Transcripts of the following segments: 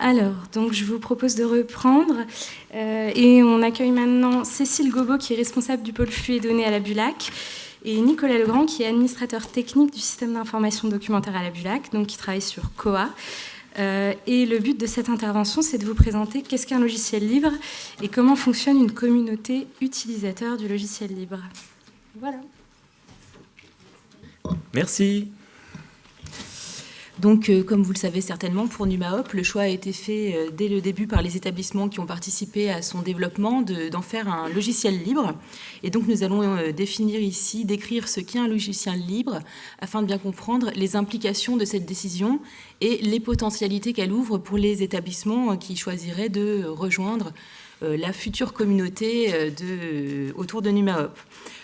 Alors, donc je vous propose de reprendre. Euh, et on accueille maintenant Cécile Gobot, qui est responsable du pôle flux et données à la Bulac, et Nicolas Legrand, qui est administrateur technique du système d'information documentaire à la Bulac, donc qui travaille sur COA. Euh, et le but de cette intervention, c'est de vous présenter qu'est-ce qu'un logiciel libre et comment fonctionne une communauté utilisateur du logiciel libre. Voilà. Merci. Donc, euh, comme vous le savez certainement, pour NumaHop, le choix a été fait euh, dès le début par les établissements qui ont participé à son développement d'en faire un logiciel libre. Et donc, nous allons euh, définir ici, décrire ce qu'est un logiciel libre, afin de bien comprendre les implications de cette décision et les potentialités qu'elle ouvre pour les établissements qui choisiraient de rejoindre la future communauté de, autour de NumaHop.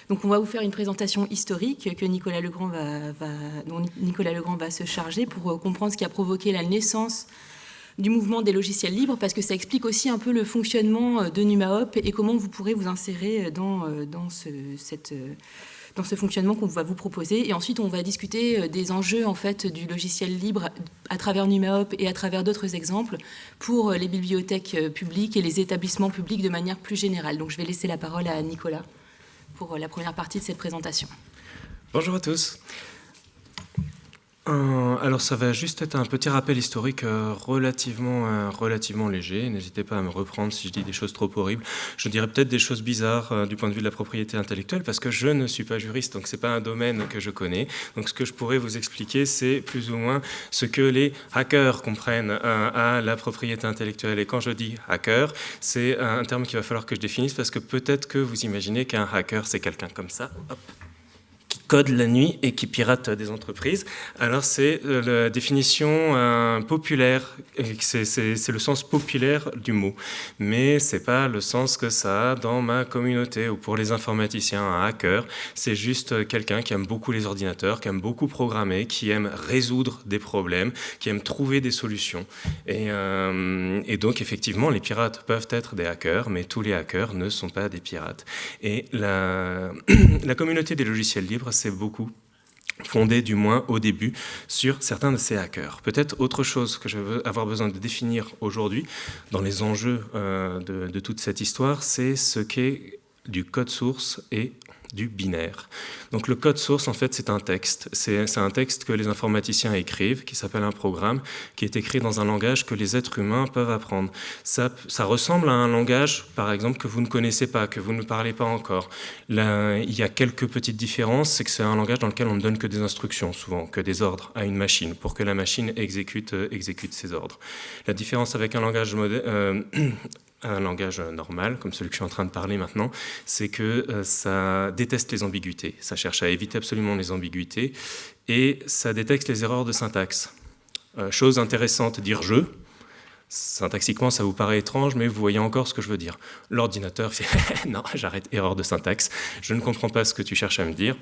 Donc on va vous faire une présentation historique que Nicolas Legrand va, dont Nicolas Legrand va se charger pour euh, comprendre ce qui a provoqué la naissance du mouvement des logiciels libres, parce que ça explique aussi un peu le fonctionnement euh, de NumaHop et comment vous pourrez vous insérer euh, dans, dans, ce, cette, dans ce fonctionnement qu'on va vous proposer. Et ensuite, on va discuter des enjeux en fait, du logiciel libre à travers NumaHop et à travers d'autres exemples pour les bibliothèques publiques et les établissements publics de manière plus générale. Donc je vais laisser la parole à Nicolas pour la première partie de cette présentation. Bonjour à tous. Euh, alors ça va juste être un petit rappel historique euh, relativement, euh, relativement léger. N'hésitez pas à me reprendre si je dis des choses trop horribles. Je dirais peut-être des choses bizarres du point de vue de la propriété intellectuelle parce que je ne suis pas juriste, donc c'est pas un domaine que je connais. Donc ce que je pourrais vous expliquer, c'est plus ou moins ce que les hackers comprennent à la propriété intellectuelle. Et quand je dis hacker, c'est un terme qu'il va falloir que je définisse parce que peut-être que vous imaginez qu'un hacker, c'est quelqu'un comme ça. Hop code la nuit et qui pirate des entreprises. Alors c'est euh, la définition euh, populaire, c'est le sens populaire du mot, mais c'est pas le sens que ça a dans ma communauté ou pour les informaticiens, un hacker, c'est juste quelqu'un qui aime beaucoup les ordinateurs, qui aime beaucoup programmer, qui aime résoudre des problèmes, qui aime trouver des solutions. Et, euh, donc effectivement, les pirates peuvent être des hackers, mais tous les hackers ne sont pas des pirates. Et la communauté des logiciels libres c'est beaucoup fondé du moins au début sur certains de ces hackers. Peut-être autre chose que je veux avoir besoin de définir aujourd'hui dans les enjeux euh, de, de toute cette histoire, c'est ce qu'est du code source et du binaire. Donc le code source, en fait, c'est un texte. C'est un texte que les informaticiens écrivent, qui s'appelle un programme, qui est écrit dans un langage que les êtres humains peuvent apprendre. Ça, ça, ressemble à un langage, par exemple, que vous ne connaissez pas, que vous ne parlez pas encore. Là, il y a quelques petites différences, c'est que c'est un langage dans lequel on ne donne que des instructions, souvent, que des ordres à une machine, pour que la machine exécute, euh, exécute ses ordres. La différence avec un langage euh, un langage normal, comme celui que je suis en train de parler maintenant, c'est que euh, ça déteste les ambiguïtés. Ça cherche à éviter absolument les ambiguïtés et ça détecte les erreurs de syntaxe. Euh, chose intéressante, dire « je », syntaxiquement ça vous paraît étrange, mais vous voyez encore ce que je veux dire. L'ordinateur fait « non, j'arrête, erreur de syntaxe, je ne comprends pas ce que tu cherches à me dire ».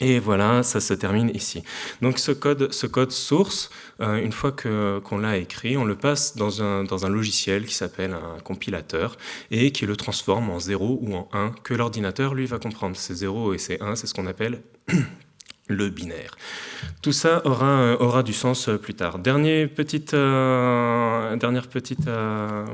Et voilà, ça se termine ici. Donc ce code, ce code source, euh, une fois qu'on l'a écrit, on le passe dans un, dans un logiciel qui s'appelle un compilateur et qui le transforme en 0 ou en 1 que l'ordinateur, lui, va comprendre. Ces 0 et ces 1, c'est ce qu'on appelle le binaire. Tout ça aura, aura du sens plus tard. Dernière petite, euh, dernière petite euh,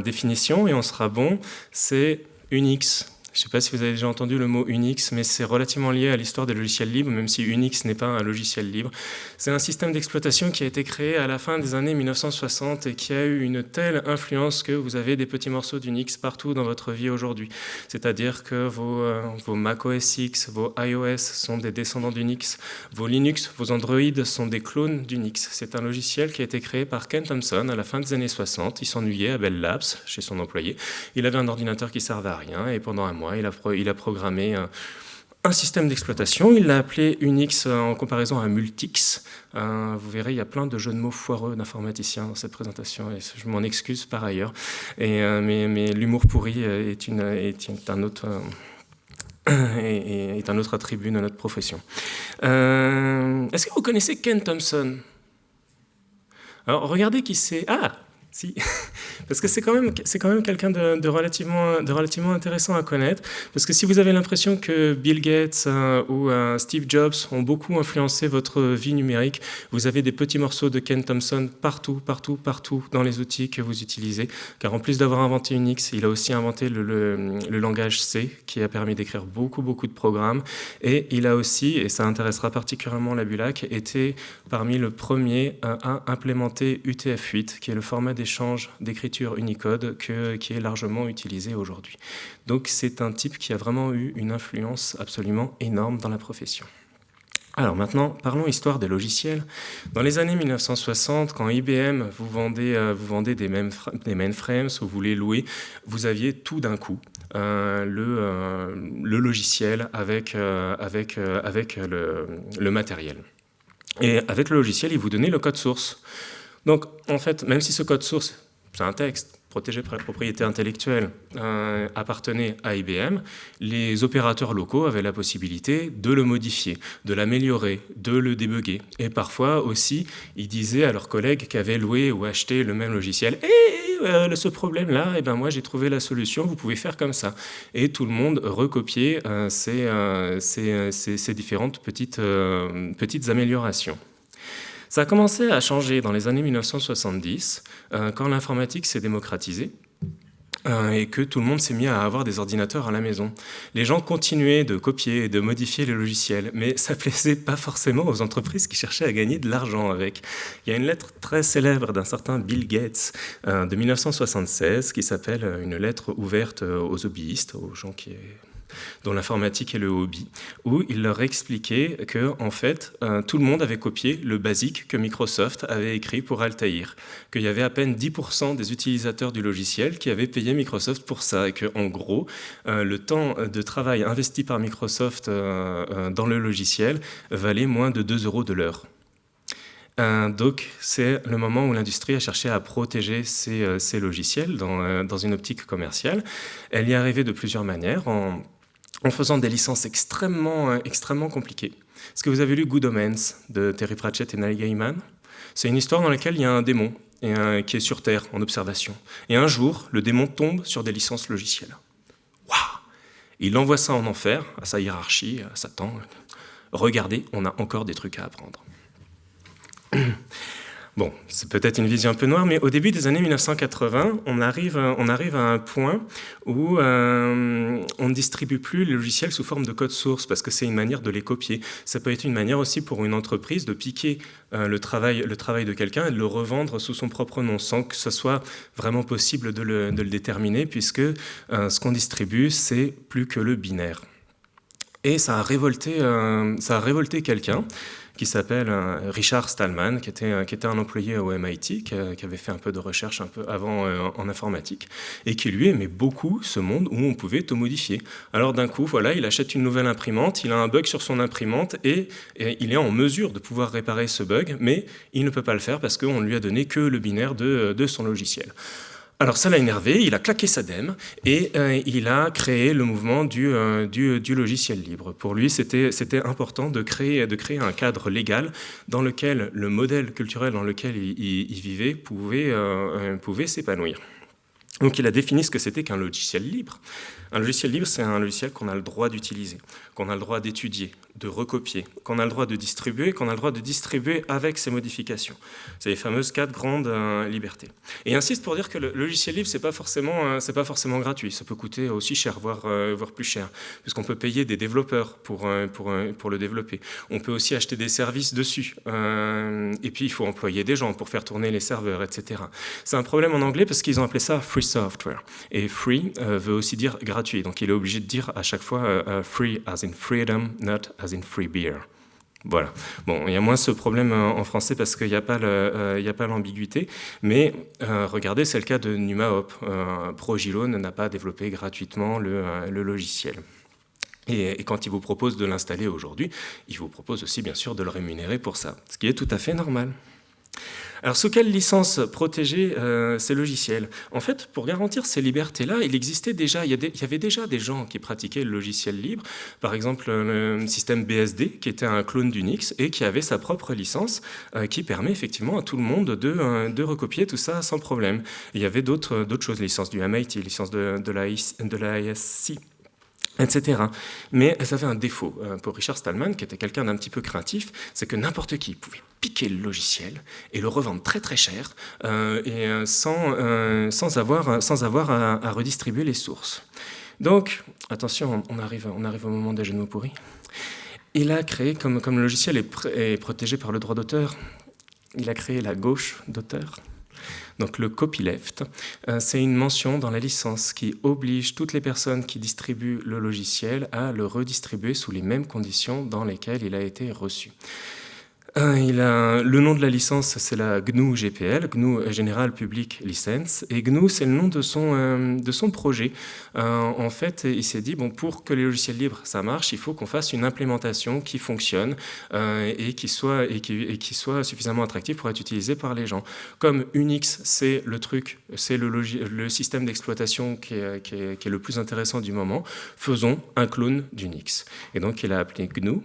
définition, et on sera bon, c'est Unix. Je ne sais pas si vous avez déjà entendu le mot Unix, mais c'est relativement lié à l'histoire des logiciels libres, même si Unix n'est pas un logiciel libre. C'est un système d'exploitation qui a été créé à la fin des années 1960 et qui a eu une telle influence que vous avez des petits morceaux d'Unix partout dans votre vie aujourd'hui. C'est-à-dire que vos, euh, Mac OS X, vos iOS sont des descendants d'Unix, vos Linux, vos Android sont des clones d'Unix. C'est un logiciel qui a été créé par Ken Thompson à la fin des années 60. Il s'ennuyait à Bell Labs, chez son employé. Il avait un ordinateur qui servait à rien et pendant un mois, il a, a programmé un, système d'exploitation. Il l'a appelé Unix en comparaison à Multix. Euh, vous verrez, il y a plein de jeux de mots foireux d'informaticiens dans cette présentation, je m'en excuse par ailleurs. Euh, mais, l'humour pourri est, un autre... attribut de notre profession. Euh, est-ce que vous connaissez Ken Thompson? Alors, regardez qui c'est. Ah si, parce que c'est quand même, c'est quand même quelqu'un de, relativement, de relativement intéressant à connaître. Parce que si vous avez l'impression que Bill Gates euh, ou euh, Steve Jobs ont beaucoup influencé votre vie numérique, vous avez des petits morceaux de Ken Thompson partout, partout, partout dans les outils que vous utilisez. Car en plus d'avoir inventé Unix, il a aussi inventé le, langage C, qui a permis d'écrire beaucoup, beaucoup de programmes. Et il a aussi, et ça intéressera particulièrement la Bulac, été parmi le premier à implémenter UTF-8, qui est le format des échange d'écriture Unicode qui est largement utilisé aujourd'hui. Donc c'est un type qui a vraiment eu une influence absolument énorme dans la profession. Alors maintenant, parlons histoire des logiciels. Dans les années 1960, quand IBM vous vendait, euh, vous vendait des, des mainframes ou vous les louez, vous aviez tout d'un coup euh, le, euh, le, logiciel avec, avec, avec le, le matériel. Et avec le logiciel, il vous donnait le code source. Donc, en fait, même si ce code source, c'est un texte protégé par la propriété intellectuelle, euh, appartenait à IBM, les opérateurs locaux avaient la possibilité de le modifier, de l'améliorer, de le débugger. Et parfois aussi, ils disaient à leurs collègues qui avaient loué ou acheté le même logiciel Eh, euh, ce problème-là, eh ben moi j'ai trouvé la solution, vous pouvez faire comme ça. Et tout le monde recopiait euh, ces, ces, différentes petites, petites améliorations. Ça a commencé à changer dans les années 1970, euh, quand l'informatique s'est démocratisée euh, et que tout le monde s'est mis à avoir des ordinateurs à la maison. Les gens continuaient de copier et de modifier les logiciels, mais ça plaisait pas forcément aux entreprises qui cherchaient à gagner de l'argent avec. Il y a une lettre très célèbre d'un certain Bill Gates euh, de 1976 qui s'appelle une lettre ouverte aux hobbyistes, aux gens qui dont l'informatique est le hobby, où il leur expliquait que en fait, euh, tout le monde avait copié le basique que Microsoft avait écrit pour Altair, qu'il y avait à peine 10% des utilisateurs du logiciel qui avaient payé Microsoft pour ça, et que en gros, euh, le temps de travail investi par Microsoft euh, dans le logiciel valait moins de 2 euros de l'heure. donc, c'est le moment où l'industrie a cherché à protéger ses, logiciels dans, dans, une optique commerciale. Elle y est arrivée de plusieurs manières, en en faisant des licences extrêmement, euh, extrêmement compliquées. Est-ce que vous avez lu Good Omens de Terry Pratchett et Neil Gaiman? C'est une histoire dans laquelle il y a un démon qui est sur Terre en observation. Et un jour, le démon tombe sur des licences logicielles. Waouh Il envoie ça en enfer, à sa hiérarchie, à Satan. Regardez, on a encore des trucs à apprendre. Bon, c'est peut-être une vision un peu noire, mais au début des années 1980, on arrive, on arrive à un point où euh, on ne distribue plus les logiciels sous forme de code source, parce que c'est une manière de les copier. Ça peut être une manière aussi pour une entreprise de piquer euh, le, travail, le travail de quelqu'un et de le revendre sous son propre nom, sans que ce soit vraiment possible de le, déterminer, puisque euh, ce qu'on distribue, c'est plus que le binaire. Et ça a révolté, ça a révolté quelqu'un qui s'appelle euh, Richard Stallman, qui était, qui était un employé au MIT, qui, avait fait un peu de recherche un peu avant euh, en informatique, et qui lui aimait beaucoup ce monde où on pouvait tout modifier. Alors d'un coup, voilà, il achète une nouvelle imprimante, il a un bug sur son imprimante, et, il est en mesure de pouvoir réparer ce bug, mais il ne peut pas le faire parce qu'on ne lui a donné que le binaire de, de son logiciel. Alors ça l'a énervé, il a claqué sa dème et euh, il a créé le mouvement du, euh, du, logiciel libre. Pour lui, c'était important de créer, de créer un cadre légal dans lequel le modèle culturel dans lequel il, vivait pouvait, euh, pouvait s'épanouir. Donc il a défini ce que c'était qu'un logiciel libre. Un logiciel libre, c'est un logiciel qu'on a le droit d'utiliser, qu'on a le droit d'étudier, de recopier, qu'on a le droit de distribuer, qu'on a le droit de distribuer avec ses modifications. C'est les fameuses quatre grandes euh, libertés. Et insiste pour dire que le logiciel libre, c'est pas euh, pas forcément gratuit. Ça peut coûter aussi cher, voire, euh, plus cher, puisqu'on peut payer des développeurs pour, pour, le développer. On peut aussi acheter des services dessus. et puis, il faut employer des gens pour faire tourner les serveurs, etc. C'est un problème en anglais parce qu'ils ont appelé ça free software. Et free veut aussi dire gratuit donc il est obligé de dire à chaque fois free as in freedom, not as in free beer. Voilà. Bon, il y a moins ce problème euh, en français parce qu'il n'y a pas l'ambiguïté, mais regardez, c'est le cas de NumaHop. ProGilone n'a pas développé gratuitement le, logiciel. Et, quand il vous propose de l'installer aujourd'hui, il vous propose aussi bien sûr de le rémunérer pour ça, ce qui est tout à fait normal. Alors, sous quelle licence protéger euh, ces logiciels? En fait, pour garantir ces libertés-là, il existait déjà, il y, avait déjà des gens qui pratiquaient le logiciel libre. Par exemple, le système BSD, qui était un clone d'Unix et qui avait sa propre licence, euh, qui permet effectivement à tout le monde de, euh, de recopier tout ça sans problème. il y avait d'autres choses, licence du MIT, licence de, de la, de la ISC etc. Mais elles avaient un défaut euh, pour Richard Stallman, qui était quelqu'un d'un petit peu craintif, c'est que n'importe qui pouvait piquer le logiciel et le revendre très très cher euh, et euh, sans, sans, avoir, sans avoir à, redistribuer les sources. Donc, attention, on arrive, on arrive au moment des genoux pourris. Il a créé, comme, comme le logiciel est, est protégé par le droit d'auteur, il a créé la gauche d'auteur. Donc le copyleft, euh, c'est une mention dans la licence qui oblige toutes les personnes qui distribuent le logiciel à le redistribuer sous les mêmes conditions dans lesquelles il a été reçu. Euh, le nom de la licence, c'est la GNU GPL, GNU General Public License, et GNU, c'est le nom de son, euh, de son projet. Euh, en fait, il s'est dit, bon, pour que les logiciels libres, ça marche, il faut qu'on fasse une implémentation qui fonctionne et, qui soit, et, qui, et qui soit suffisamment attractive pour être utilisée par les gens. Comme Unix, c'est le truc, c'est le, le, système d'exploitation qui, qui, qui est le plus intéressant du moment, faisons un clone d'Unix. Et donc, il a appelé GNU,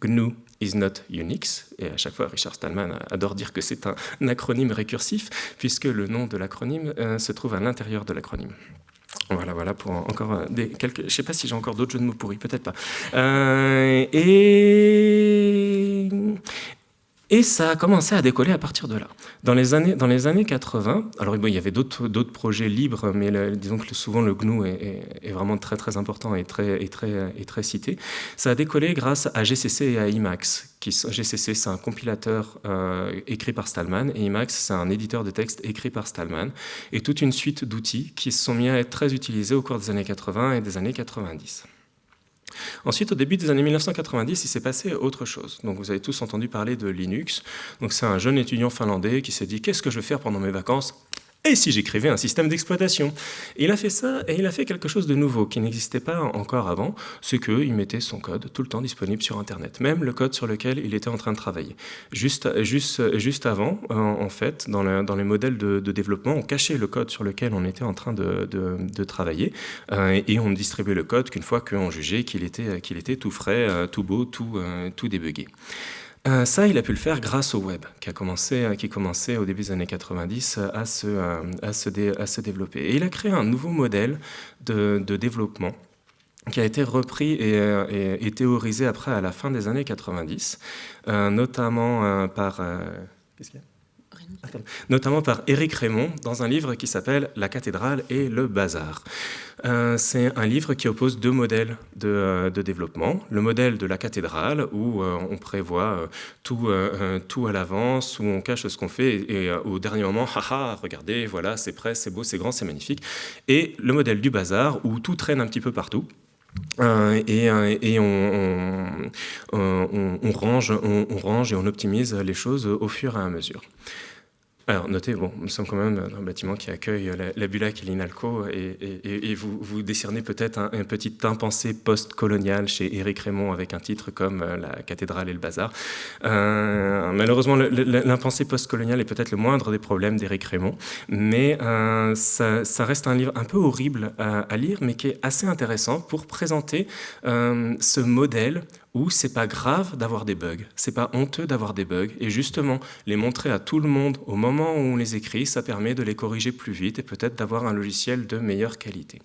GNU is not Unix. Et à chaque fois, Richard Stallman adore dire que c'est un acronyme récursif, puisque le nom de l'acronyme euh, se trouve à l'intérieur de l'acronyme. Voilà, voilà, pour encore euh, des, quelques... Je ne sais pas si j'ai encore d'autres jeux de mots pourris, peut-être pas. Euh, et, et ça a commencé à décoller à partir de là. Dans les années, dans les années 80, alors il y avait d'autres projets libres, mais disons que souvent le GNU est, vraiment très très important et très, très, cité. Ça a décollé grâce à GCC et à Emacs. Qui, GCC, c'est un compilateur euh, écrit par Stallman, et Emacs, c'est un éditeur de texte écrit par Stallman, et toute une suite d'outils qui se sont mis à être très utilisés au cours des années 80 et des années 90. Ensuite, au début des années 1990, il s'est passé autre chose. Donc, vous avez tous entendu parler de Linux. C'est un jeune étudiant finlandais qui s'est dit « Qu'est-ce que je vais faire pendant mes vacances? Et si j'écrivais un système d'exploitation? Il a fait ça et il a fait quelque chose de nouveau qui n'existait pas encore avant, c'est qu'il mettait son code tout le temps disponible sur Internet, même le code sur lequel il était en train de travailler. Juste, juste, juste avant, en, fait, dans, dans, les modèles de, développement, on cachait le code sur lequel on était en train de, de, travailler euh, et on distribuait le code qu'une fois qu'on jugeait qu'il était, était tout frais, euh, tout beau, tout, euh, tout débugué. Euh, ça, il a pu le faire grâce au web, qui a commencé, euh, qui commençait au début des années 90 euh, à se, développer. Et il a créé un nouveau modèle de, développement qui a été repris et, et, théorisé après à la fin des années 90, notamment par... Qu'est-ce qu'il y a notamment par Éric Raymond dans un livre qui s'appelle La cathédrale et le bazar. Euh, c'est un livre qui oppose deux modèles de, euh, développement. Le modèle de la cathédrale, où euh, on prévoit tout, tout à l'avance, où on cache ce qu'on fait, et, au dernier moment, haha, regardez, voilà, c'est prêt, c'est beau, c'est grand, c'est magnifique. Et le modèle du bazar, où tout traîne un petit peu partout, et, et on, on, range, on, range et on optimise les choses au fur et à mesure. Alors, notez, bon, nous sommes quand même dans un bâtiment qui accueille la, Bulac et l'INALCO, et, vous, vous décernez peut-être un, petit impensé post-colonial chez Éric Raymond avec un titre comme euh, La cathédrale et le bazar. Euh, malheureusement, l'impensé post-colonial est peut-être le moindre des problèmes d'Éric Raymond, mais euh, ça, reste un livre un peu horrible à, lire, mais qui est assez intéressant pour présenter ce modèle où c'est pas grave d'avoir des bugs, c'est pas honteux d'avoir des bugs, et justement, les montrer à tout le monde au moment où on les écrit, ça permet de les corriger plus vite et peut-être d'avoir un logiciel de meilleure qualité.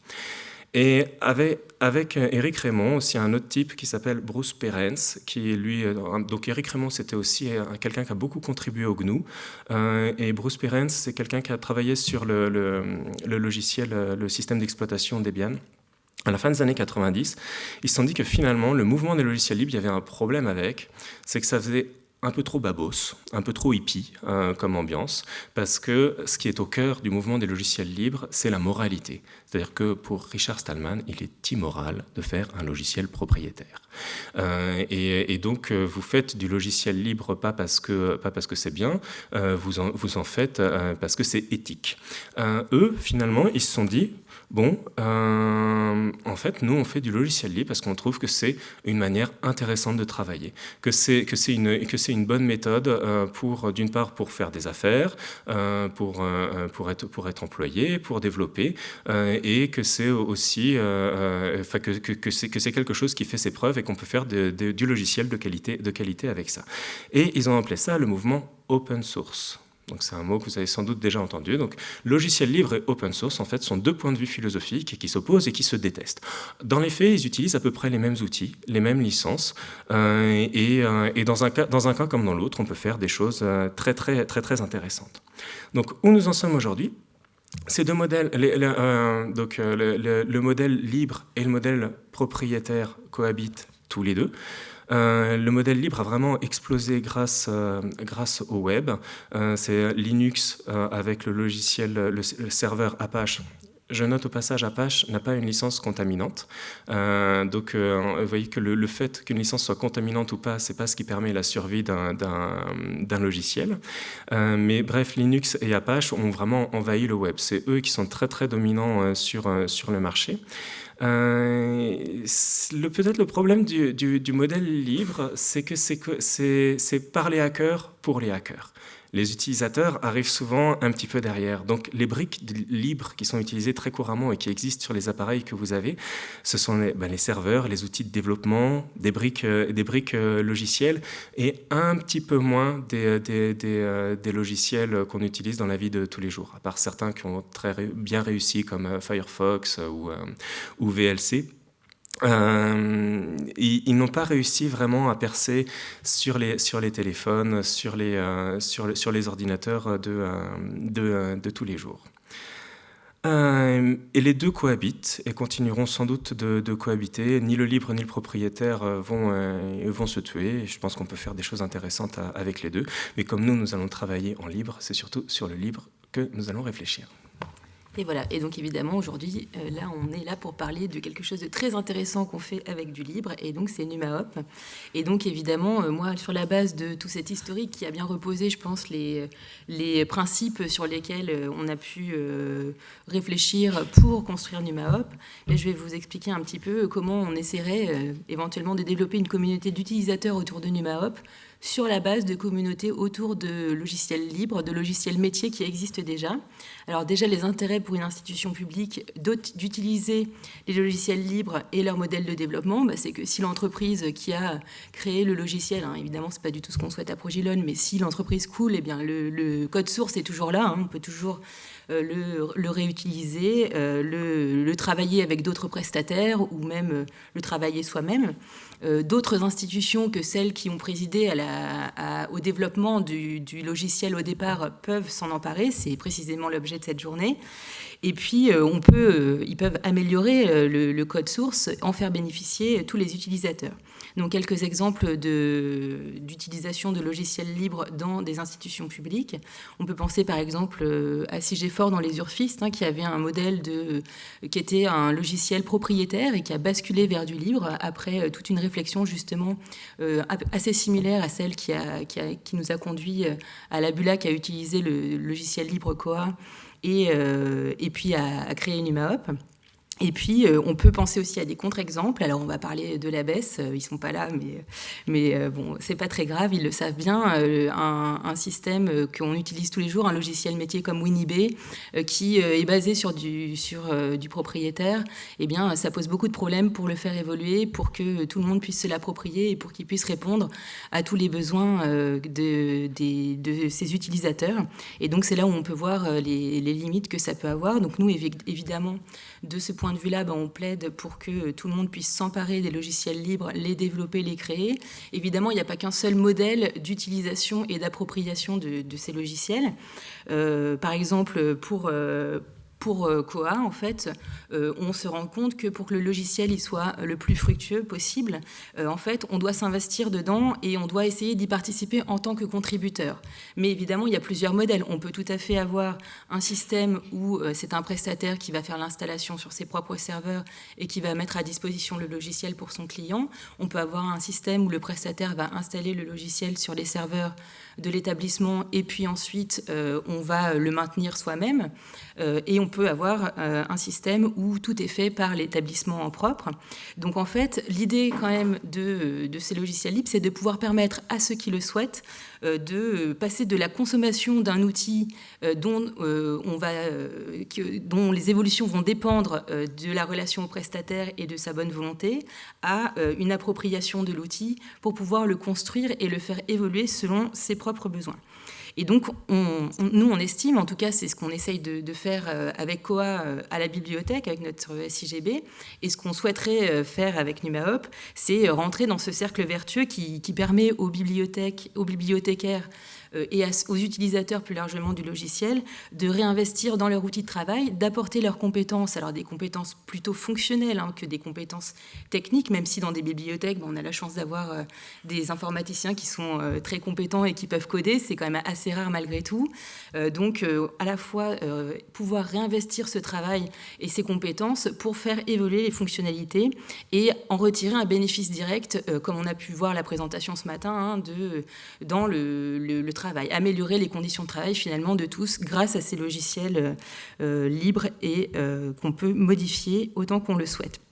Et avec, avec Eric Raymond, aussi un autre type qui s'appelle Bruce Perens, qui lui, donc Eric Raymond c'était aussi quelqu'un qui a beaucoup contribué au GNU, euh, et Bruce Perens c'est quelqu'un qui a travaillé sur le logiciel, le système d'exploitation Debian, à la fin des années 90, ils se sont dit que finalement, le mouvement des logiciels libres, il y avait un problème avec, c'est que ça faisait un peu trop babos, un peu trop hippie euh, comme ambiance, parce que ce qui est au cœur du mouvement des logiciels libres, c'est la moralité. C'est-à-dire que pour Richard Stallman, il est immoral de faire un logiciel propriétaire. Euh, et, donc, euh, vous faites du logiciel libre pas parce que, c'est bien, vous, en, vous en faites parce que c'est éthique. eux, finalement, ils se sont dit, Bon, euh, en fait, nous, on fait du logiciel libre parce qu'on trouve que c'est une manière intéressante de travailler, que c'est une une bonne méthode euh, pour d'une part pour faire des affaires, euh, pour pour être pour être employé, pour développer, et que c'est aussi, enfin que, que, c'est que quelque chose qui fait ses preuves et qu'on peut faire du logiciel de qualité de qualité avec ça. Et ils ont appelé ça le mouvement open source. Donc c'est un mot que vous avez sans doute déjà entendu. Donc logiciel libre et open source, en fait, sont deux points de vue philosophiques qui s'opposent et qui se détestent. Dans les faits, ils utilisent à peu près les mêmes outils, les mêmes licences, euh, et, euh, et, dans, un cas, dans un cas comme dans l'autre, on peut faire des choses euh, très très très très intéressantes. Donc où nous en sommes aujourd'hui? Ces deux modèles, donc le modèle libre et le modèle propriétaire cohabitent tous les deux. Euh, le modèle libre a vraiment explosé grâce, euh, au web. Euh, c'est Linux avec le logiciel, le, serveur Apache je note au passage, Apache n'a pas une licence contaminante. donc, vous voyez que le, fait qu'une licence soit contaminante ou pas, c'est pas ce qui permet la survie d'un logiciel. mais bref, Linux et Apache ont vraiment envahi le web. C'est eux qui sont très très dominants sur, sur le marché. Euh, Peut-être le problème du, du, du modèle libre, c'est que c'est par les hackers pour les hackers les utilisateurs arrivent souvent un petit peu derrière. Donc les briques libres qui sont utilisées très couramment et qui existent sur les appareils que vous avez, ce sont les, ben, serveurs, les outils de développement, des briques, euh, des briques euh, logicielles et un petit peu moins des, euh, des logiciels qu'on utilise dans la vie de tous les jours, à part certains qui ont très bien réussi comme Firefox ou, ou VLC. Euh, ils, n'ont pas réussi vraiment à percer sur les, téléphones, sur les, euh, sur, les ordinateurs de, euh, tous les jours. et les deux cohabitent et continueront sans doute de, cohabiter. Ni le libre ni le propriétaire vont se tuer. je pense qu'on peut faire des choses intéressantes avec les deux. Mais comme nous, nous allons travailler en libre, c'est surtout sur le libre que nous allons réfléchir. Et voilà, et donc évidemment aujourd'hui, euh, là on est là pour parler de quelque chose de très intéressant qu'on fait avec du libre, et donc c'est NumaHop. Et donc évidemment, euh, moi sur la base de tout cet historique qui a bien reposé, je pense, les, les principes sur lesquels euh, on a pu réfléchir pour construire NumaHop, je vais vous expliquer un petit peu comment on essaierait éventuellement de développer une communauté d'utilisateurs autour de NumaHop sur la base de communautés autour de logiciels libres, de logiciels métiers qui existent déjà. Alors déjà, les intérêts pour une institution publique d'utiliser les logiciels libres et leur modèle de développement, bah, c'est que si l'entreprise qui a créé le logiciel, hein, évidemment, c'est pas du tout ce qu'on souhaite à Progilon, mais si l'entreprise coule, eh bien, le, code source est toujours là, hein. on peut toujours euh, le, réutiliser, euh, le, travailler avec d'autres prestataires ou même euh, le travailler soi-même. D'autres institutions que celles qui ont présidé au développement du, logiciel au départ peuvent s'en emparer, c'est précisément l'objet de cette journée. Et puis, on peut, ils peuvent améliorer le, code source, en faire bénéficier tous les utilisateurs. Donc quelques exemples d'utilisation de, logiciels libres dans des institutions publiques. On peut penser par exemple euh, à Sigefort dans les Urfistes, hein, qui avait un modèle de, qui était un logiciel propriétaire et qui a basculé vers du libre après euh, toute une réflexion justement euh, assez similaire à celle qui, a, qui, qui, nous a conduit à la Bulac à utiliser le logiciel libre Coa et, et puis à, à créer NumaHop. Et puis, euh, on peut penser aussi à des contre-exemples. Alors, on va parler de la baisse. Euh, ils sont pas là, mais, mais euh, bon, c'est pas très grave. Ils le savent bien. Un, système qu'on utilise tous les jours, un logiciel métier comme WinIB, qui est basé sur du, sur, du propriétaire, eh bien, ça pose beaucoup de problèmes pour le faire évoluer, pour que tout le monde puisse se l'approprier et pour qu'il puisse répondre à tous les besoins de, de, de ses utilisateurs. Et donc, c'est là où on peut voir les, les, limites que ça peut avoir. Donc, nous, évidemment, de ce point de vue-là, ben, on plaide pour que tout le monde puisse s'emparer des logiciels libres, les développer, les créer. Évidemment, il n'y a pas qu'un seul modèle d'utilisation et d'appropriation de, ces logiciels. Euh, par exemple, pour, euh, pour Koa, euh, en fait, euh, on se rend compte que pour que le logiciel soit le plus fructueux possible, euh, en fait, on doit s'investir dedans et on doit essayer d'y participer en tant que contributeur. Mais évidemment, il y a plusieurs modèles. On peut tout à fait avoir un système où c'est un prestataire qui va faire l'installation sur ses propres serveurs et qui va mettre à disposition le logiciel pour son client. On peut avoir un système où le prestataire va installer le logiciel sur les serveurs de l'établissement et puis ensuite on va le maintenir soi-même. Et on peut avoir un système où tout est fait par l'établissement en propre. Donc en fait, l'idée quand même de, ces logiciels libres, c'est de pouvoir permettre à ceux qui le souhaitent de passer de la consommation d'un outil dont, dont les évolutions vont dépendre de la relation au prestataire et de sa bonne volonté à une appropriation de l'outil pour pouvoir le construire et le faire évoluer selon ses propres besoins. Et donc, nous, on estime, en tout cas, c'est ce qu'on essaye de, faire euh, avec COA euh, à la bibliothèque, avec notre SIGB, et ce qu'on souhaiterait euh, faire avec NumaHop, c'est rentrer dans ce cercle vertueux qui, qui permet aux bibliothèques, aux bibliothécaires et aux utilisateurs plus largement du logiciel de réinvestir dans leur outil de travail, d'apporter leurs compétences, alors des compétences plutôt fonctionnelles hein, que des compétences techniques, même si dans des bibliothèques, on a la chance d'avoir euh, des informaticiens qui sont euh, très compétents et qui peuvent coder, c'est quand même assez rare malgré tout. donc à la fois pouvoir réinvestir ce travail et ces compétences pour faire évoluer les fonctionnalités et en retirer un bénéfice direct, comme on a pu voir la présentation ce matin, hein, de, dans le, le, le améliorer les conditions de travail finalement de tous grâce à ces logiciels euh, euh, libres et euh, qu'on peut modifier autant qu'on le souhaite.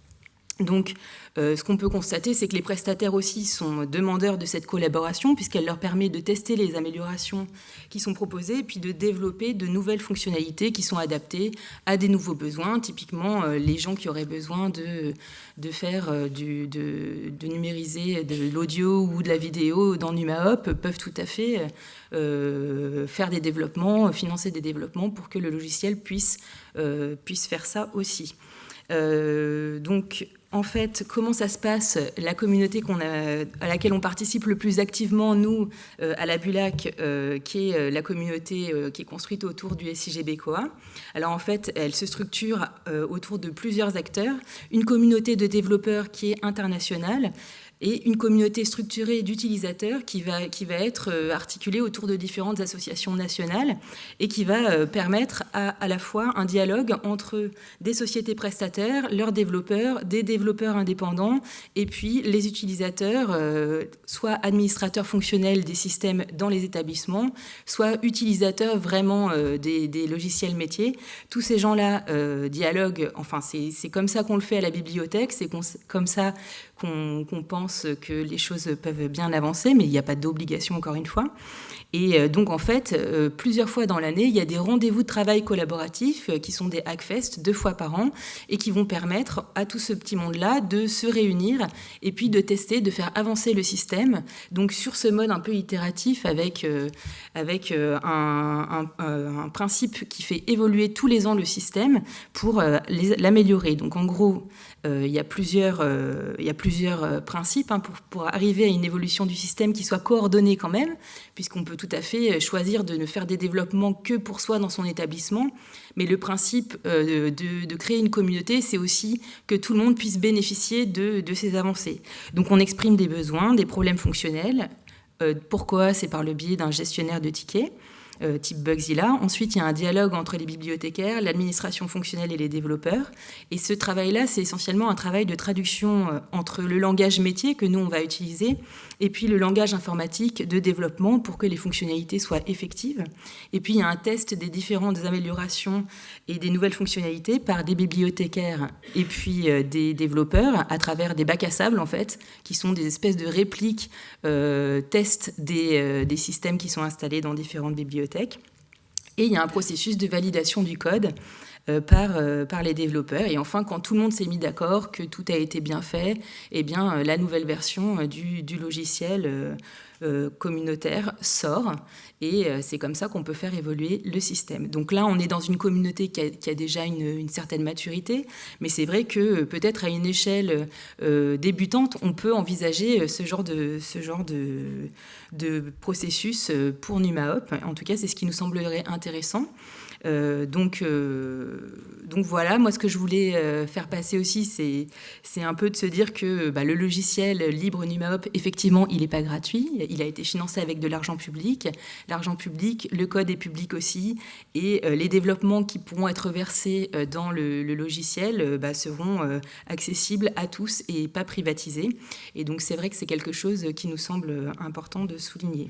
Donc, euh, ce qu'on peut constater, c'est que les prestataires aussi sont demandeurs de cette collaboration, puisqu'elle leur permet de tester les améliorations qui sont proposées, et puis de développer de nouvelles fonctionnalités qui sont adaptées à des nouveaux besoins. Typiquement, euh, les gens qui auraient besoin de, de faire euh, du, de, numériser de l'audio ou de la vidéo dans NumaHop peuvent tout à fait faire des développements, financer des développements pour que le logiciel puisse, puisse faire ça aussi. donc, en fait, comment ça se passe La communauté à laquelle on participe le plus activement, nous, euh, à la Bulac, euh, qui est euh, la communauté qui est construite autour du SIGB COA. Alors en fait, elle se structure autour de plusieurs acteurs. Une communauté de développeurs qui est internationale, et une communauté structurée d'utilisateurs qui va, qui va être euh, articulée autour de différentes associations nationales et qui va euh, permettre à, à la fois un dialogue entre des sociétés prestataires, leurs développeurs, des développeurs indépendants et puis les utilisateurs, euh, soit administrateurs fonctionnels des systèmes dans les établissements, soit utilisateurs vraiment des, des, logiciels métiers. Tous ces gens-là dialoguent, enfin c'est comme ça qu'on le fait à la bibliothèque, c'est comme ça qu'on pense que les choses peuvent bien avancer, mais il n'y a pas d'obligation encore une fois. Et euh, donc en fait, euh, plusieurs fois dans l'année, il y a des rendez-vous de travail collaboratifs euh, qui sont des Hackfest deux fois par an et qui vont permettre à tout ce petit monde-là de se réunir et puis de tester, de faire avancer le système. Donc sur ce mode un peu itératif avec, avec un, un, principe qui fait évoluer tous les ans le système pour l'améliorer. Donc en gros, il y a plusieurs, il y a plusieurs principes hein, pour, pour arriver à une évolution du système qui soit coordonnée quand même, puisqu'on peut tout à fait choisir de ne faire des développements que pour soi dans son établissement. Mais le principe euh, de, créer une communauté, c'est aussi que tout le monde puisse bénéficier de, ces avancées. Donc on exprime des besoins, des problèmes fonctionnels. Euh, pourquoi? C'est par le biais d'un gestionnaire de tickets. Euh, type Bugzilla. Ensuite, il y a un dialogue entre les bibliothécaires, l'administration fonctionnelle et les développeurs. Et ce travail-là, c'est essentiellement un travail de traduction euh, entre le langage métier que nous, on va utiliser, et puis le langage informatique de développement pour que les fonctionnalités soient effectives. Et puis, il y a un test des différentes améliorations et des nouvelles fonctionnalités par des bibliothécaires et puis euh, des développeurs à travers des bacs à sable, en fait, qui sont des espèces de répliques, tests des, des systèmes qui sont installés dans différentes bibliothèques et il y a un processus de validation du code euh, par, euh, par les développeurs. Et enfin, quand tout le monde s'est mis d'accord que tout a été bien fait, eh bien, euh, la nouvelle version du, du logiciel communautaire sort et euh, c'est comme ça qu'on peut faire évoluer le système. Donc là, on est dans une communauté qui a, déjà une, certaine maturité, mais c'est vrai que euh, peut-être à une échelle débutante, on peut envisager ce genre de, ce genre de, de processus pour NumaHop. En tout cas, c'est ce qui nous semblerait intéressant. Euh, donc, euh, donc voilà, moi ce que je voulais euh, faire passer aussi, c'est un peu de se dire que bah, le logiciel libre NumaHop, effectivement, il n'est pas gratuit, il a été financé avec de l'argent public. L'argent public, le code est public aussi, et les développements qui pourront être versés dans le, logiciel bah, seront accessibles à tous et pas privatisés. Et donc c'est vrai que c'est quelque chose qui nous semble important de souligner.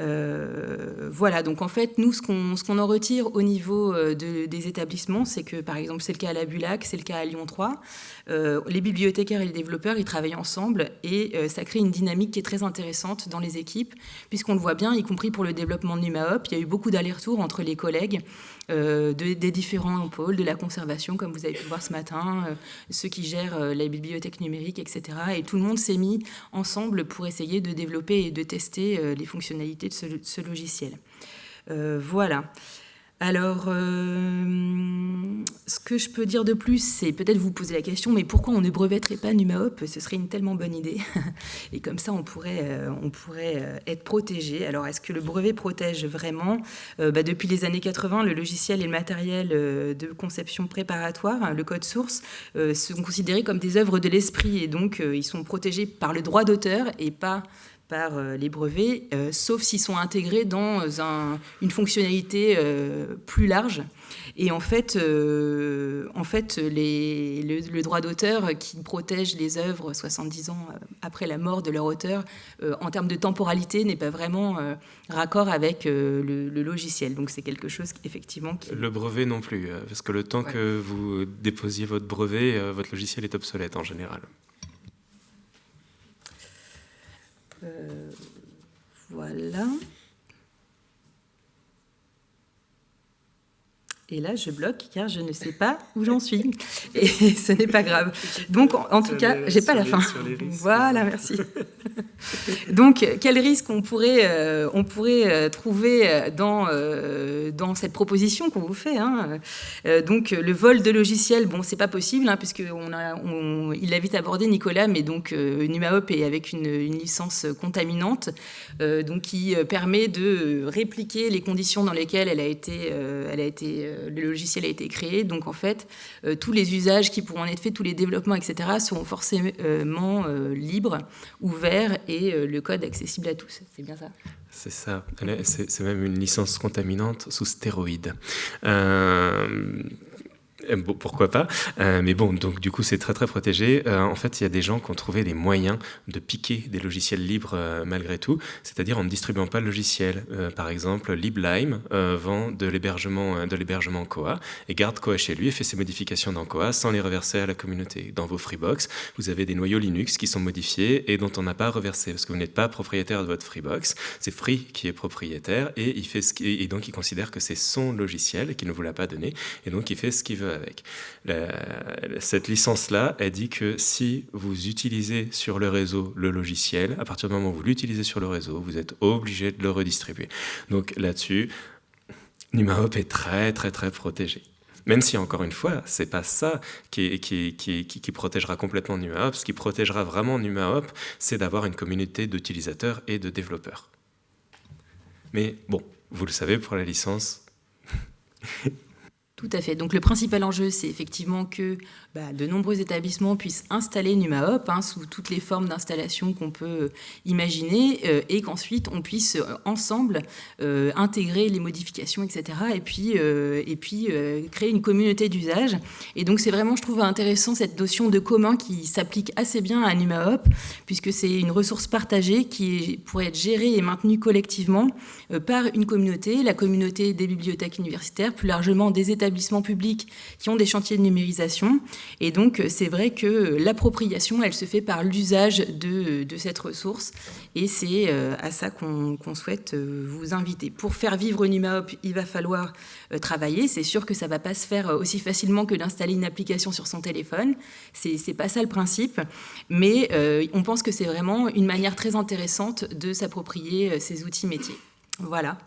Euh, voilà, donc en fait, nous, ce qu'on en retire au niveau niveau des établissements, c'est que par exemple c'est le cas à la Bulac, c'est le cas à Lyon 3, les bibliothécaires et les développeurs ils travaillent ensemble et ça crée une dynamique qui est très intéressante dans les équipes puisqu'on le voit bien, y compris pour le développement de NumaHop, il y a eu beaucoup d'allers-retours entre les collègues des différents pôles, de la conservation comme vous avez pu voir ce matin, ceux qui gèrent la bibliothèque numérique, etc. Et tout le monde s'est mis ensemble pour essayer de développer et de tester les fonctionnalités de ce, logiciel. voilà. Alors, euh, ce que je peux dire de plus, c'est peut-être vous poser la question, mais pourquoi on ne brevetterait pas NumaHop Ce serait une tellement bonne idée. Et comme ça, on pourrait, euh, euh, être protégé. Alors, est-ce que le brevet protège vraiment? Bah, Depuis les années 80, le logiciel et le matériel de conception préparatoire, le code source, sont considérés comme des œuvres de l'esprit. Et donc, ils sont protégés par le droit d'auteur et pas par euh, les brevets, euh, sauf s'ils sont intégrés dans une fonctionnalité euh, plus large. Et en fait, en fait le, droit d'auteur qui protège les œuvres 70 ans après la mort de leur auteur, en termes de temporalité, n'est pas vraiment raccord avec le, logiciel. Donc c'est quelque chose effectivement qui... Le brevet non plus, parce que le temps que vous déposiez votre brevet, votre logiciel est obsolète en général. Euh, voilà. Et là, je bloque car je ne sais pas où j'en suis. Et ce n'est pas grave. Donc, en, tout cas, j'ai pas la fin. Voilà, merci. Donc, quel risque on pourrait, euh, on pourrait euh, trouver euh, dans, dans cette proposition qu'on vous fait hein? Donc, le vol de logiciels, bon, c'est pas possible, hein, puisque on a, il l'a vite abordé, Nicolas, mais donc NumaHop est avec une, une licence contaminante, donc qui permet de répliquer les conditions dans lesquelles elle a été, elle a été le logiciel a été créé. Donc en fait, euh, tous les usages qui pourront en être faits, tous les développements, etc., seront forcément euh, libres, ouverts et euh, le code accessible à tous. C'est bien ça? C'est ça, c'est même une licence contaminante sous stéroïdes. Euh, pourquoi pas euh, Mais bon, donc du coup, c'est très très protégé. Euh, en fait, il y a des gens qui ont trouvé des moyens de piquer des logiciels libres malgré tout, c'est-à-dire en ne distribuant pas le logiciel. par exemple, LibLime vend de l'hébergement de l'hébergement Koa et garde Koa chez lui et fait ses modifications dans Koa sans les reverser à la communauté. Dans vos Freebox, vous avez des noyaux Linux qui sont modifiés et dont on n'a pas reversé parce que vous n'êtes pas propriétaire de votre Freebox. C'est Free qui est propriétaire et il fait ce et donc il considère que c'est son logiciel qu'il ne vous l'a pas donné et donc il fait ce qu'il veut avec. cette licence-là, elle dit que si vous utilisez sur le réseau le logiciel, à partir du moment où vous l'utilisez sur le réseau, vous êtes obligé de le redistribuer. Donc là-dessus, NumaHop est très très très protégé. Même si, encore une fois, c'est pas ça qui, protégera complètement NumaHop. Ce qui protégera vraiment NumaHop, c'est d'avoir une communauté d'utilisateurs et de développeurs. Mais bon, vous le savez, pour la licence, tout à fait. Donc le principal enjeu, c'est effectivement que bah, de nombreux établissements puissent installer NumaHop hein, sous toutes les formes d'installation qu'on peut euh, imaginer euh, et qu'ensuite on puisse euh, ensemble intégrer les modifications, etc. et puis, et puis créer une communauté d'usage. Et donc c'est vraiment, je trouve intéressant cette notion de commun qui s'applique assez bien à NumaHop puisque c'est une ressource partagée qui pourrait être gérée et maintenue collectivement par une communauté, la communauté des bibliothèques universitaires, plus largement des établissements publics qui ont des chantiers de numérisation et donc, c'est vrai que l'appropriation, elle se fait par l'usage de, cette ressource. Et c'est euh, à ça qu'on souhaite euh, vous inviter. Pour faire vivre NumaHop, il va falloir euh, travailler. C'est sûr que ça ne va pas se faire aussi facilement que d'installer une application sur son téléphone. C'est pas ça le principe. Mais on pense que c'est vraiment une manière très intéressante de s'approprier ces outils métiers. Voilà.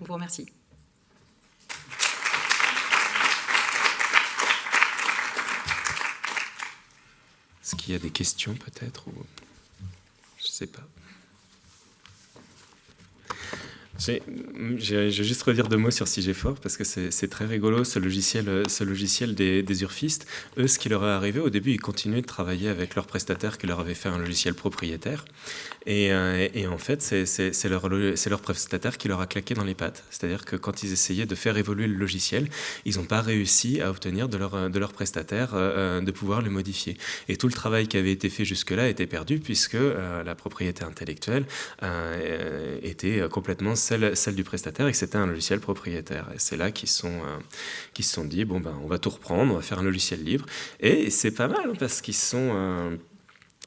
Je vous remercie. Est-ce qu'il y a des questions peut-être ou... Je ne sais pas. Je vais juste redire deux mots sur CIGEFOR parce que c'est très rigolo ce logiciel, ce logiciel des, urfistes. Eux, ce qui leur est arrivé au début, ils continuaient de travailler avec leurs prestataires qui leur avaient fait un logiciel propriétaire. Et, euh, en fait, c'est leur, leur prestataire qui leur a claqué dans les pattes. C'est-à-dire que quand ils essayaient de faire évoluer le logiciel, ils n'ont pas réussi à obtenir de leur, leur prestataire euh, de pouvoir le modifier. Et tout le travail qui avait été fait jusque-là était perdu puisque euh, la propriété intellectuelle était complètement celle, du prestataire et que c'était un logiciel propriétaire. Et c'est là qu'ils sont, qui se sont dit, bon, ben, on va tout reprendre, on va faire un logiciel libre. Et c'est pas mal, hein, parce qu'ils sont euh,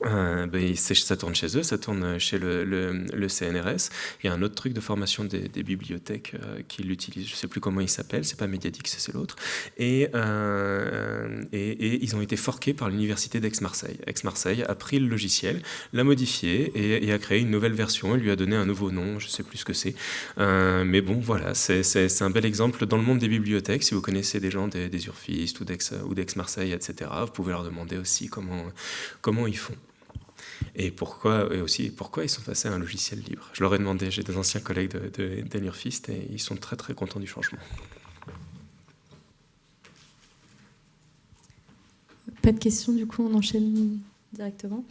ben, ça tourne chez eux, ça tourne chez le, CNRS. Il y a un autre truc de formation des, bibliothèques euh, qui l'utilisent, je ne sais plus comment il s'appelle, c'est pas Mediadix, c'est l'autre. Euh, et, ils ont été forqués par l'université d'Aix-Marseille. Aix-Marseille a pris le logiciel, l'a modifié et, a créé une nouvelle version. Il lui a donné un nouveau nom, je ne sais plus ce que c'est. mais bon, voilà, c'est un bel exemple dans le monde des bibliothèques. Si vous connaissez des gens des, des urfistes ou d'Aix-Marseille, etc., vous pouvez leur demander aussi comment ils font. Et pourquoi, et aussi, pourquoi ils sont passés à un logiciel libre? Je leur ai demandé, j'ai des anciens collègues de, et ils sont très très contents du changement. Pas de questions, du coup on enchaîne directement?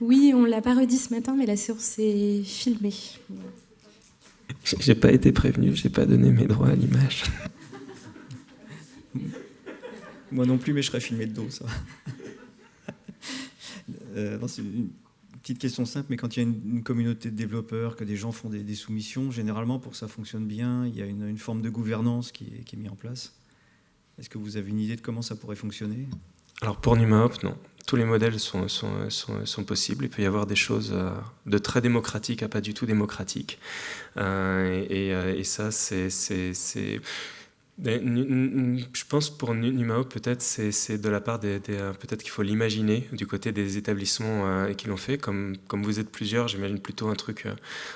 Oui, on l'a pas redit ce matin, mais la séance est filmée. J'ai pas été prévenu, j'ai pas donné mes droits à l'image. Moi non plus, mais je serais filmé de dos, ça. Euh, une petite question simple, mais quand il y a une, communauté de développeurs, que des gens font des, soumissions, généralement, pour que ça fonctionne bien, il y a une, forme de gouvernance qui est, qui est mise en place. Est-ce que vous avez une idée de comment ça pourrait fonctionner? Alors pour NumaHop, non tous les modèles sont, sont, sont, possibles. Il peut y avoir des choses euh, de très démocratiques à pas du tout démocratiques. Euh, et, euh, et, ça, c'est je pense pour Numao, peut-être c'est de la part euh, peut-être qu'il faut l'imaginer du côté des établissements euh, qui l'ont fait. Comme, comme vous êtes plusieurs, j'imagine plutôt un truc, euh,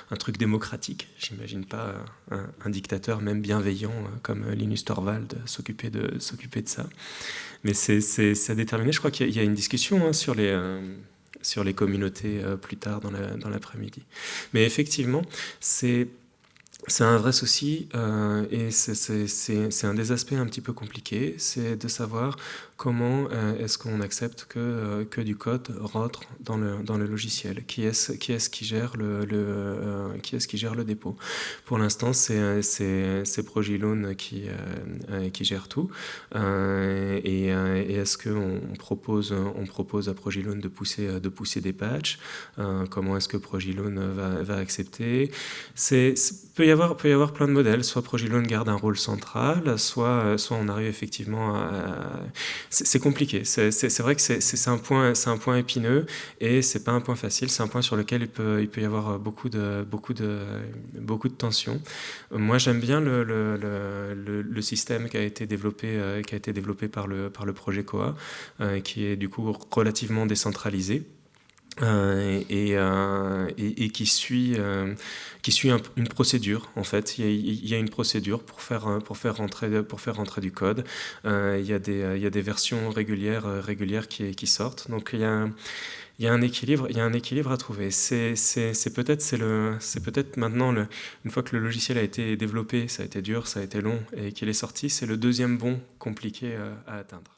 un truc démocratique. J'imagine pas un, dictateur même bienveillant comme Linus Torvald s'occuper de de ça. Mais c'est à déterminer. Je crois qu'il y, a une discussion hein, sur les sur les communautés plus tard dans l'après-midi. Mais effectivement, c'est c'est un vrai souci euh, et c'est un des aspects un petit peu compliqués, c'est de savoir comment euh, est-ce qu'on accepte que, euh, que du code rentre dans le, dans le logiciel? Qui est-ce qui, gère le, euh, qui, est qui gère le dépôt? Pour l'instant, c'est Progilone qui, qui gère tout. et, est-ce qu'on propose, on propose à Progilone de pousser, de pousser des patchs? Comment est-ce que Progilone va, va accepter? Il peut, y avoir, peut y avoir plein de modèles. Soit Progilone garde un rôle central, soit, soit on arrive effectivement à c'est compliqué. C'est vrai que c'est un, point, un point épineux et c'est pas un point facile. C'est un point sur lequel il peut, il peut y avoir beaucoup de, beaucoup de, beaucoup de tensions. Moi, j'aime bien le, le, système qui a été développé, euh, qui a été développé par le, par le projet COA, euh, qui est du coup relativement décentralisé. Euh, euh, et, qui suit, euh, une procédure en fait. Il y, a, une procédure pour faire, pour faire, rentrer, pour faire rentrer du code. il, y a des, versions régulières, régulières qui, sortent. Donc il y a, un équilibre, il y a un équilibre à trouver. C'est peut-être maintenant une fois que le logiciel a été développé, ça a été dur, ça a été long et qu'il est sorti, c'est le deuxième bond compliqué à atteindre.